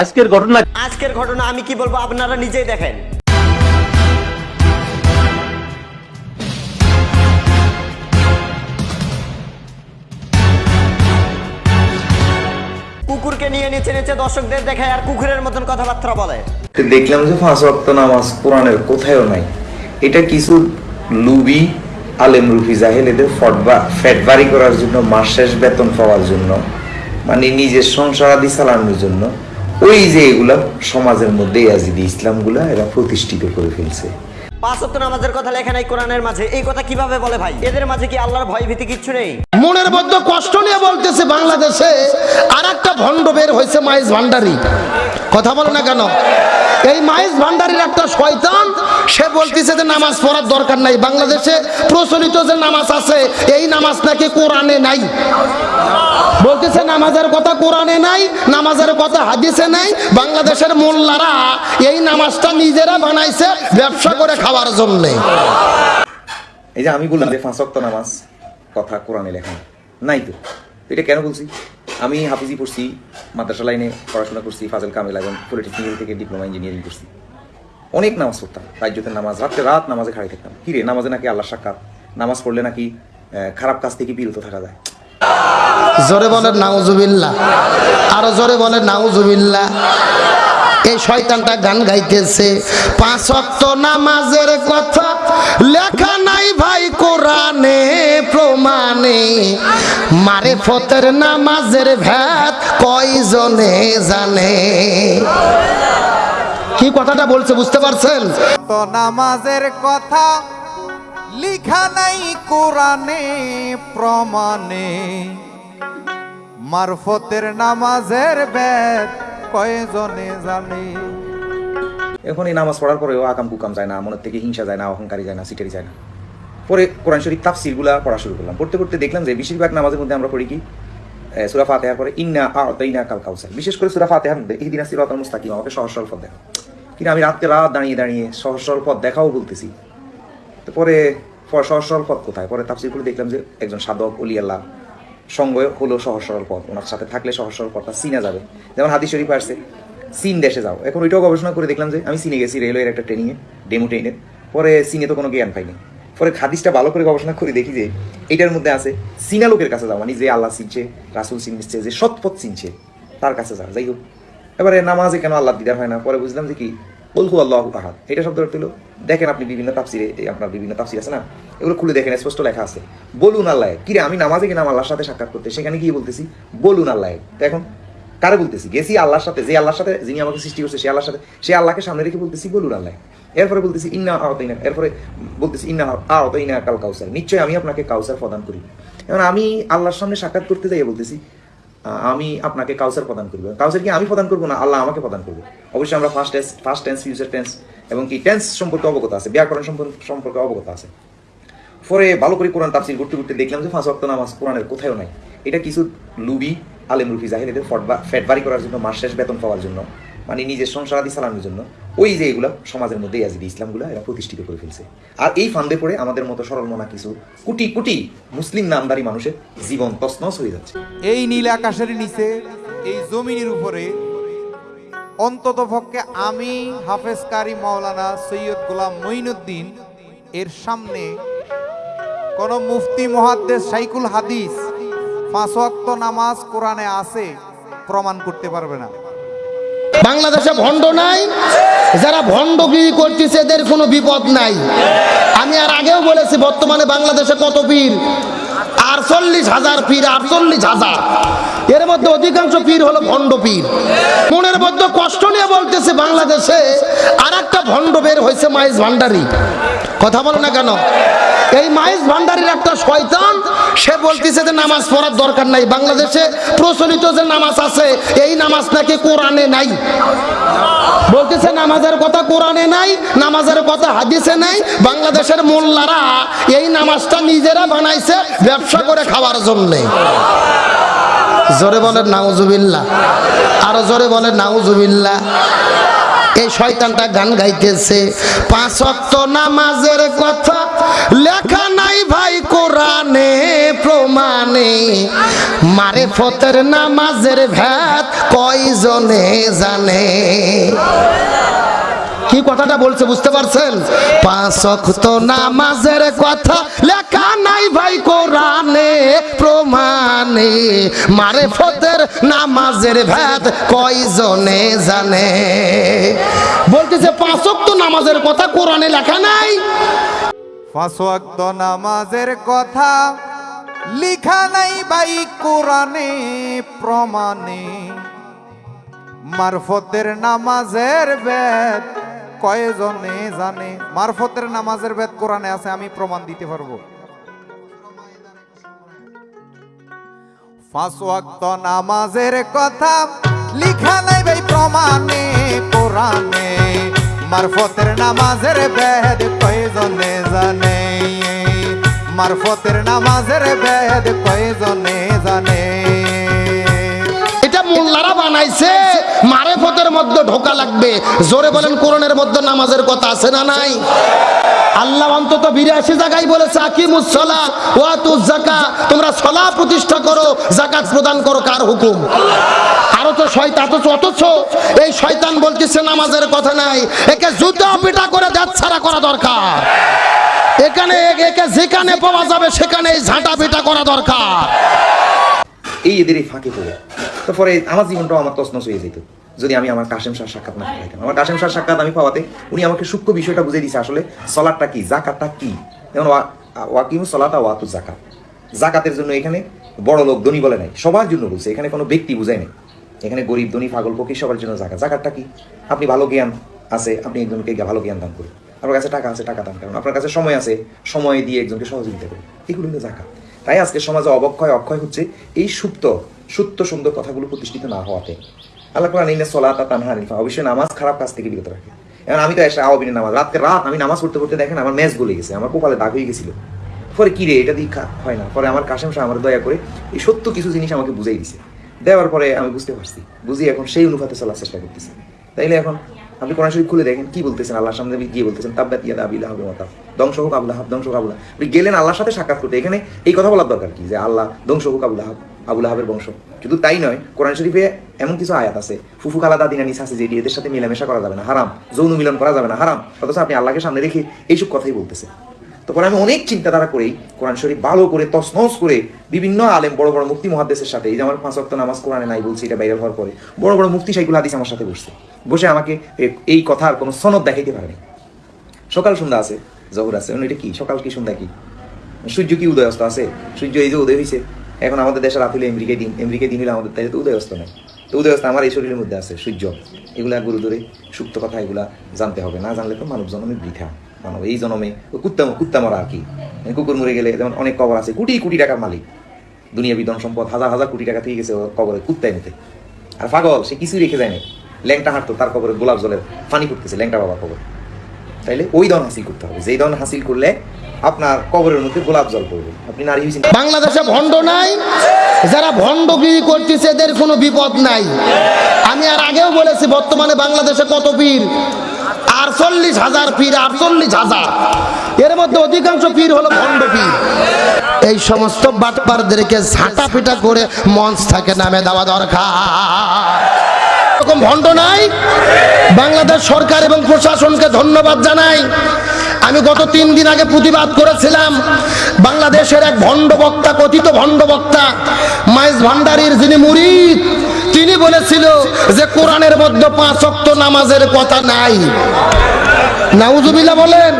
আজকের ঘটনা আজকের ঘটনা আমি কি বলব আপনারা নিজেই দেখেন। কুকুরকে নিয়ে নিচে নিচে দর্শকদের দেখায় আর কুকুরের মতন কথাবার্তা বলে। দেখলাম যে পাঁচ ওয়াক্ত নামাজ কোরআনের কোথায়ও নাই। এটা কিছু লুবি আলেম রুফি জাহেল এদের ফটবা ফ্যাট বাড়ি করার জন্য মাস শেষ বেতন পাওয়ার জন্য মানে নিজের সংসার আদি চালানোর জন্য। ওই যে এগুলা সমাজের মধ্যে ইয়াজিদি ইসলামগুলা এরা প্রতিষ্ঠিত করে ফেলছে। পাঁচ নামাজের কথা লেখা নাই কোরআনের মাঝে। এই কথা কীভাবে বলে ভাই? এদের মাঝে কি আল্লাহর ভয় ভীতি কিচ্ছু নেই? মনের মধ্যে কষ্ট নিয়ে বলতেছে বাংলাদেশে আর একটা ভণ্ড বের হয়েছে মাইজ ভান্ডারি। কথা বলে না কেন? এই মাইজ ভান্ডারির একটা শয়তান সে বলতেছে যে নামাজ পড়ার দরকার নাই। বাংলাদেশে প্রচলিত যে নামাজ আছে, এই নামাজ নাকি কোরআনে নাই। বলতেছে নামাজের কথা কোরআনে নাই, নামাজের কথা হাদিসে নাই। বাংলাদেশের মোল্লারা এই নামাজটা নিজেরা বানাইছে ব্যবসা করে খাওয়ার জন্য। এই যে আমি বললাম যে ওয়াক্ত নামাজ কথা কোরআনে লেখা। নাই তো। এটা কেন বলছি আমি হাফিজি পড়ছি, মাদ্রাসা লাইনে পড়াশোনা করছি, ফাজল কামিল এবং পলিটেকনিক থেকে ডিপ্লোমা ইঞ্জিনিয়ারিং করছি। অনেক নামাজ পড়তাম। রাজ্যতের নামাজ, রাত্রে রাত নামাজে খাড়ি থাকতাম। কি রে, নামাজে নাকি আল্লাহ সাক্ষাৎ? নামাজ পড়লে নাকি খারাপ কাজ থেকে বিরত থাকা যায়। জোরে বলেন নাউজুবিল্লা আরও জোরে বলেন নাউজুবিল্লা এই শয়তানটা গান গাইতেছে। পাঁচ অক্ত নামাজের কথা লেখা নাই ভাই কোরআনে, প্রমাণে। মারে ফতের নামাজের ভ্যাত কয়জনে জানে? কি কথাটা বলছে বুঝতে পারছেন? তো নামাজের কথা লিখা নাই কোরআনে প্রমাণে। মারফতের নামাজের বেদ কয়জনে জানে? এখন এই নামাজ পড়ার পরেও আকাম কুকাম যায় না মনের থেকে হিংসা যায় না অহংকারী যায় না সিটারি যায় না। পরে কোরআন শরীফ তাফসিরগুলা পড়া শুরু করলাম। পড়তে পড়তে দেখলাম যে বেশিরভাগ নামাজের মধ্যে আমরা পড়ি কি? সূরা ফাতিহার পরে ইন্না আ আতাইনা কাল কাউসার। বিশেষ করে সূরা ফাতিহার মধ্যে এই দিনা সিরাতাল মুস্তাকিম। আমাকে সহজ সরল পথ দেখা কিন্তু আমি রাত্রে রাত দাঁড়িয়ে দাঁড়িয়ে সহজ সরল পথ দেখাও বলতেছি। তো পরে ফ- সহজ সরল পথ কোথায়? পরে তাফসির করে দেখলাম যে একজন সাধক অলি আল্লাহ সঙ্গ হলো সহজ সরল পথ। ওনার সাথে থাকলে সহজ সরল পথটা চিনা যাবে। যেমন হাদিস শরীফ আসছে, চীন দেশে যাও। এখন ওইটাও গবেষণা করে দেখলাম যে আমি চীনে গেছি রেলওয়ের একটা ট্রেনিংয়ে ডেমো ট্রেনের পরে চীনে তো কোনো জ্ঞান পাইনি। পরে হাদিসটা ভালো করে গবেষণা করে দেখি যে এটার মধ্যে আছে, চীনা লোকের কাছে যাও মানে যে আল্লাহ চিনছে, রাসুল চিনছে, যে সৎপথ চিনছে, তার কাছে যাও যাই হোক এবারে নামাজে কেন আল্লাহ দিদার হয় না? পরে বুঝলাম যে কি? বলহু আল্লাহ আহাদ। এটা শব্দ হলো দেখেন আপনি বিভিন্ন তাফসিরে, এই আপনার বিভিন্ন তাফসির আছে না? এগুলো খুলে দেখেন, স্পষ্ট লেখা আছে। বলুন আল্লাহ, কিরে, আমি নামাজে কিনা আল্লাহর সাথে সাক্ষাৎ করতে? সেখানে গিয়ে বলতেছি, বলুন আল্লাহ। এখন কারে বলতেছি? গেছি আল্লাহর সাথে, যে আল্লাহর সাথে, যিনি আমাকে সৃষ্টি করছে, সে আল্লাহর সাথে, সে আল্লাহকে সামনে রেখে বলতেছি, বলুন আল্লাহ। এরপরে বলতেছি, ইন্না আওতাইনা এরপরে বলতেছি, ইন্না আওতাইনা কাল কাউসার। নিশ্চয়ই আমি আপনাকে কাউসার প্রদান করি। এখন আমি আল্লাহর সামনে সাক্ষাৎ করতে যাই বলতেছি আমি আপনাকে কাউসার প্রদান করব। কাউসার কি আমি প্রদান করব না, আল্লাহ আমাকে প্রদান করবে। অবশ্যই আমরা first tense first tense future tense এবং কি টেন্স সম্পর্কে অবগত আছে, ব্যাকরণ সম্পর্কে অবগত আছে। পরে ভালো করে কোরআন তাফসির করতে করতে দেখলাম যে ফাঁস ওয়াক্ত নামাজ কোরআনের কোথাও নাই। এটা কিছু লুবি, আলেম রুফি জাহিদ এদের ফ্যাট করার জন্য, মাস শেষ বেতন পাওয়ার জন্য। মানে নিজের সংসার আদি চালানোর জন্য, ওই যে এগুলো সমাজের মধ্যে ইয়াজিদি ইসলামগুলো এরা প্রতিষ্ঠিত করে ফেলছে। আর এই ফান্দে পড়ে আমাদের মতো সরল মনা কিছু কোটি কোটি মুসলিম নামদারি মানুষের জীবন তছনছ হয়ে যাচ্ছে। এই নীল আকাশের নিচে, এই জমিনের উপরে, অন্তত পক্ষে আমি হাফেজ কারি মাওলানা সৈয়দ গোলাম মঈনুদ্দিন, এর সামনে কোন মুফতি মহাদ্দেশ সাইকুল হাদিস পাঁচ নামাজ কোরআনে আছে, প্রমাণ করতে পারবে না। বাংলাদেশে ভণ্ড নাই, যারা ভণ্ডগিরি করতেছে এদের কোনো বিপদ নাই। আমি আর আগেও বলেছি, বর্তমানে বাংলাদেশে কত পীর? আটচল্লিশ হাজার পীর, আটচল্লিশ হাজার। এর মধ্যে অধিকাংশ পীর হলো ভণ্ড পীর। মনের মধ্যে কষ্ট নিয়ে বলতেছে, বাংলাদেশে আর একটা ভণ্ড বের হয়েছে, মাইজ ভান্ডারি। কথা বলে না কেন? এই মাইজ ভান্ডারির একটা শয়তান সে বলতেছে যে নামাজ পড়ার দরকার নাই। বাংলাদেশে প্রচলিত যে নামাজ আছে, এই নামাজ নাকি কোরআনে নাই। বলতেছে, নামাজের কথা কোরআনে নাই, নামাজের কথা হাদিসে নাই। বাংলাদেশের মোল্লারা এই নামাজটা নিজেরা বানাইছে ব্যবসা করে খাওয়ার জন্যে। জোরে বলেন নাউজুবিল্লা আরও জোরে বলেন নাউজুবিল্লা এই শয়তানটা গান গাইতেছে, পাঁচ অক্ত নামাজের কথা মারে ফতের নামাজের ভ্যাত কয়জনে জানে? কি কথাটা বলছে বুঝতে পারছেন? পাঁচ অক্ত নামাজের কথা লেখা নাই ভাই কোরআনে, প্রমাণে। মারে ফতের নামাজের ভেদ কয়জনে জানে? বলতেছে পাঁচ অক্ত নামাজের কথা কোরআনে লেখা নাই। পাঁচ ওয়াক্ত নামাজের কথা লিখা নাই ভাই কোরআনে, প্রমাণে। মারফতের নামাজের বেদ কয়জনে জানে? মারফতের নামাজের বেদ কোরআনে আছে, আমি প্রমাণ দিতে পারব। পাঁচ নামাজের কথা লিখা নাই ভাই প্রমাণে, কোরআনে। মারফতের নামাজের বেদ কয়জনে জানে? মারফতের নামাজের বেদ কয়জনে জানে? এটা মোল্লারা বানাইছে মারে ফতের মধ্যে ঢোকা লাগবে। জোরে বলেন, কোরআনের মধ্যে নামাজের কথা আছে না নাই? আল্লাহ অন্তত বিরাশি জায়গায় বলেছে আকিমুসলা ওয়াতুজ জাকা তোমরা সলা প্রতিষ্ঠা করো জাকাত প্রদান করো, কার হুকুম? আরও তো শয়তান, অথচ অথচ এই শয়তান বলতেছে, নামাজের কথা নাই। একে জুতা পিটা করে দেখ ছাড়া করা দরকার। এখানে একে যেখানে পাওয়া যাবে, সেখানে ঝাঁটা পিটা করা দরকার। এই এদের এই ফাঁকে পড়ে। তো পরে আমার জীবনটাও আমার তসনস হয়ে যেত। যদি আমি আমার কাশেম শাহ সাক্ষাৎ না পাইতাম। আমার কাশেম শাহ সাক্ষাৎ আমি পাওয়াতে উনি আমাকে সূক্ষ্ম বিষয়টা বুঝিয়ে দিয়েছে আসলে সলাটটা কি, জাকাতটা কি? যেমন ওয়া- ওয়াকিম সলাতা ওয়াতু জাকাত। জাকাতের জন্য এখানে বড় লোক ধনী বলে নাই, সবার জন্য বলছে। এখানে কোনো ব্যক্তি বুঝায় নাই। এখানে গরিব ধনী পাগল পক্ষী সবার জন্য জাকাত। জাকাতটা কি? আপনি ভালো জ্ঞান আছে, আপনি একজনকে ভালো জ্ঞান দান করুন। আপনার কাছে টাকা আছে, টাকা দান করুন আপনার কাছে সময় আছে, সময় দিয়ে একজনকে সহযোগিতা করুন এগুলো হলো জাকাত। তাই আজকে সমাজে অবক্ষয়, অক্ষয় হচ্ছে এই সুপ্ত সুপ্ত সুন্দর কথাগুলো প্রতিষ্ঠিত না হওয়াতে। আল্লাহ কোরআন ইন্না সলাতা তানহা নিফা অবশ্যই নামাজ খারাপ কাজ থেকে বিরত রাখে। এখন আমি তো এসে আওয়াবিনের নামাজ, রাতকে রাত আমি নামাজ পড়তে পড়তে দেখেন আমার ম্যাচ গলে গেছে, আমার কপালে দাগ হয়ে গেছিল। পরে কি রে, এটা খা- হয় না। পরে আমার কাশেম শাহ আমার দয়া করে এই সত্য কিছু জিনিস আমাকে বুঝাই দিছে। দেওয়ার পরে আমি বুঝতে পারছি, বুঝি এখন সেই অনুপাতে চলার চেষ্টা করতেছি। তাইলে এখন আপনি কোরআন শরীফ খুলে দেখেন, কি বলতেছেন আল্লাহর সামনে গিয়ে বলতেছেন, তাব্বাত ইয়াদা আবিল্লাহ হবে মাতা ধ্বংস হোক আবুল্লাহ ধ্বংস হোক আবুল্লাহ আপনি গেলেন আল্লাহর সাথে সাক্ষাৎ করতে। এখানে এই কথা বলার দরকার কি? যে আল্লাহ ধ্বংস হোক আবুল্লাহ আবুল আহাবের বংশ। শুধু তাই নয়, কোরআন শরীফে এমন কিছু আয়াত আছে, ফুফু খালা দাদি নানিস আছে, যেটি এদের সাথে মেলামেশা করা যাবে না, হারাম। যৌন মিলন করা যাবে না, হারাম। অথচ আপনি আল্লাহকে সামনে রেখে এইসব কথাই বলতেছে তো পরে আমি অনেক চিন্তাধারা করেই কোরআন শরীফ ভালো করে তসনস করে বিভিন্ন আলেম, বড় বড় মুক্তি মহাদ্দেশের সাথে, এই যে আমার পাঁচ ওয়াক্ত নামাজ কোরআনে নাই বলছি, এটা বাইরে হওয়ার পরে, বড় বড় মুক্তি সাইকুল হাদিস আমার সাথে বসছে। বসে আমাকে এই কথার কোনো সনদ দেখাইতে পারেনি সকাল সন্ধ্যা আছে, জহর আছে। এটা কি? সকাল কি সন্ধ্যা কি? সূর্য কি উদয় অস্ত আছে? সূর্য এই যে উদয় হয়েছে এখন আমাদের দেশের রাত হলে আমেরিকায় দিন আমেরিকায় দিন হলে আমাদের তাই তো উদয় অস্ত নেই। তো উদয় অস্ত আমার এই শরীরের মধ্যে আছে, সূর্য। এগুলা গুরু ধরে সুপ্ত কথা, এগুলা জানতে হবে। না জানলে তো মানব জন্মে বৃথা। মানব এই জন্মে কুত্তা কুত্তা মরা আর কি। মানে কুকুর মরে গেলে যেমন অনেক কবর আছে, কোটি কোটি টাকার মালিক। দুনিয়া বিধন সম্পদ, হাজার হাজার কোটি টাকা থেকে গেছে কবরে, কুত্তায় নিতে আর পাগল, সে কিছুই রেখে যায়নি ল্যাংটা হাঁটতো, তার কবরে গোলাপ জলের পানি করতেছে ল্যাংটা বাবার কবর। তাইলে ওই দন হাসিল করতে হবে। যেই দন হাসিল করলে আপনার কবরের মধ্যে গোলাপ জল পড়বে। আপনি নারী হয়েছেন। বাংলাদেশে ভণ্ড নাই, যারা ভণ্ডগিরি করতেছে এদের কোনো বিপদ নাই। আমি আর আগেও বলেছি, বর্তমানে বাংলাদেশে কত পীর? আটচল্লিশ হাজার পীর, আটচল্লিশ হাজার। এর মধ্যে অধিকাংশ পীর হলো ভণ্ড পীর। এই সমস্ত বাটপারদেরকে ঝাঁটা পিটা করে মঞ্চ থেকে নামে দেওয়া দরকার। এরকম ভণ্ড নাই। বাংলাদেশ সরকার এবং প্রশাসনকে ধন্যবাদ জানাই। আমি গত তিন দিন আগে প্রতিবাদ করেছিলাম, বাংলাদেশের এক ভণ্ড বক্তা, কথিত ভণ্ড বক্তা, মাইজ ভান্ডারীর যিনি মুরিদ, তিনি বলেছিল যে কোরআনের মধ্যে পাঁচ অক্ত নামাজের কথা নাই। নাউজুবিল্লাহ বলেন,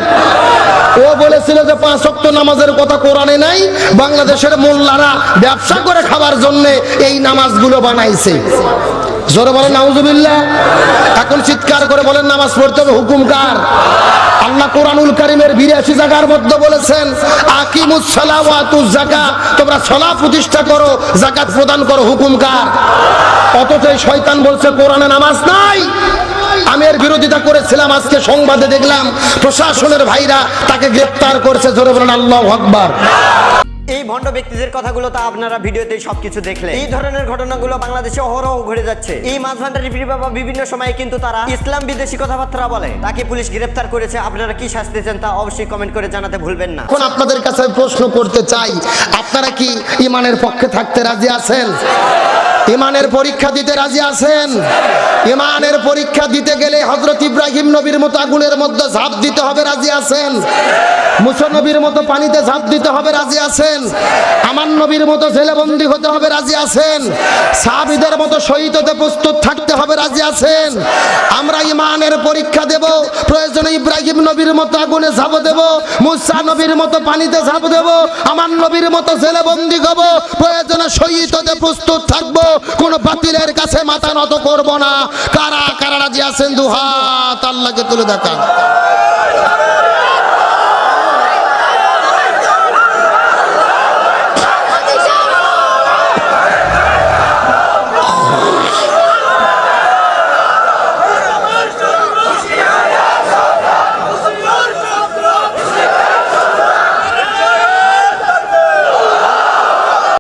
ও বলেছিল যে পাঁচ অক্ত নামাজের কথা কোরআনে নাই, বাংলাদেশের মোল্লারা ব্যবসা করে খাবার জন্য এই নামাজগুলো বানাইছে। জোরে বলেন, নাউজুবিল্লাহ। এখন চিৎকার করে বলেন, নামাজ পড়তে হবে, হুকুম কার? আল্লাহ কোরআনুল কারিমের বিরাশি জায়গার মধ্যে বলেছেন, আকিমুস সালাওয়াতুজ জাকা তোমরা সলা প্রতিষ্ঠা করো জাকাত প্রদান করো, হুকুম কার? অথচ শয়তান বলছে, কোরআনে নামাজ নাই। আমি এর বিরোধিতা করেছিলাম, আজকে সংবাদে দেখলাম, প্রশাসনের ভাইরা তাকে গ্রেপ্তার করেছে, জোরে বলেন, আল্লাহ আকবার। এই ভণ্ড ব্যক্তিদের কথাগুলো তো আপনারা ভিডিওতে সবকিছু দেখলেন। এই ধরনের ঘটনাগুলো বাংলাদেশে অহরহ ঘটে যাচ্ছে। এই মাছ ভান্ডারি বাবা বিভিন্ন সময়ে কিন্তু তারা ইসলাম বিদেশি কথাবার্তা বলে। তাকে পুলিশ গ্রেফতার করেছে। আপনারা কি শাস্তি চান তা অবশ্যই কমেন্ট করে জানাতে ভুলবেন না। এখন আপনাদের কাছে প্রশ্ন করতে চাই, আপনারা কি ইমানের পক্ষে থাকতে রাজি আছেন? ইমানের পরীক্ষা দিতে রাজি আছেন? ইমানের পরীক্ষা দিতে গেলে হজরত ইব্রাহিম নবীর মতো আগুনের মধ্যে ঝাঁপ দিতে হবে রাজি আছেন? মুসা নবীর মতো পানিতে ঝাঁপ দিতে হবে রাজি আছেন? আমার নবীর মতো জেলেবন্দি হতে হবে রাজি আছেন? সাহাবিদের মতো শহীদ হতে প্রস্তুত থাকতে হবে রাজি আছেন? আমরা ইমানের পরীক্ষা দেব, প্রয়োজনে ইব্রাহিম নবীর মতো আগুনে ঝাঁপ দেব, মুসা নবীর মতো পানিতে ঝাঁপ দেব, আমার নবীর মতো জেলেবন্দি হব, প্রয়োজনে শহীদ হতে প্রস্তুত থাকব। কোন বাতিলের কাছে মাথা নত করব না। কারা কারা রাজি আছেন দুহাত আল্লাহকে তুলে দেখা